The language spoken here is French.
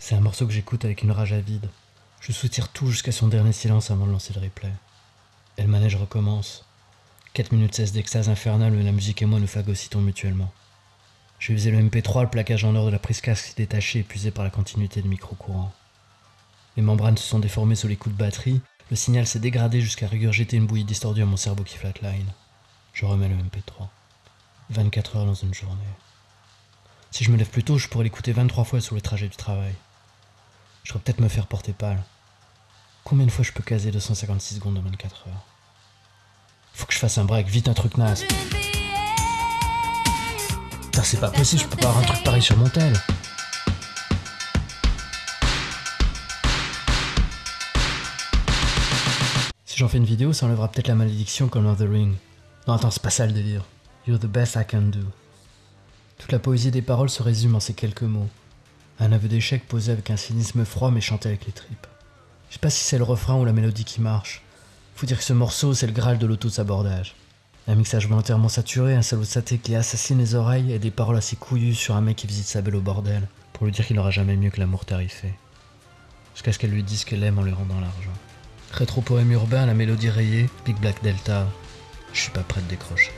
C'est un morceau que j'écoute avec une rage avide. Je soutire tout jusqu'à son dernier silence avant de lancer le replay. Et le manège recommence. 4 minutes 16 d'extase infernale où la musique et moi nous phagocytons mutuellement. J'ai usé le MP3, le plaquage en or de la prise casque s'est détaché, épuisé par la continuité du micro-courant. Les membranes se sont déformées sous les coups de batterie, le signal s'est dégradé jusqu'à régurgiter une bouillie distordue à mon cerveau qui flatline. Je remets le MP3. 24 heures dans une journée. Si je me lève plus tôt, je pourrais l'écouter 23 fois sur le trajet du travail. Je pourrais peut-être me faire porter pâle. Combien de fois je peux caser 256 secondes en 24 heures? Faut que je fasse un break, vite un truc naze. Putain, c'est pas possible, je peux pas avoir un truc pareil sur mon tel. Si j'en fais une vidéo, ça enlèvera peut-être la malédiction comme dans The Ring. Non, attends, c'est pas ça le délire. You're the best I can do. Toute la poésie des paroles se résume en ces quelques mots. Un aveu d'échec posé avec un cynisme froid mais chanté avec les tripes. Je sais pas si c'est le refrain ou la mélodie qui marche. Faut dire que ce morceau, c'est le graal de l'auto-sabordage. Un mixage volontairement saturé, un salaud saté qui assassine les oreilles et des paroles assez couillues sur un mec qui visite sa belle au bordel, pour lui dire qu'il n'aura jamais mieux que l'amour tarifé. Jusqu'à ce qu'elle lui dise qu'elle aime en lui rendant l'argent. Rétro-poème urbain, la mélodie rayée, Big Black Delta. Je suis pas prêt de décrocher.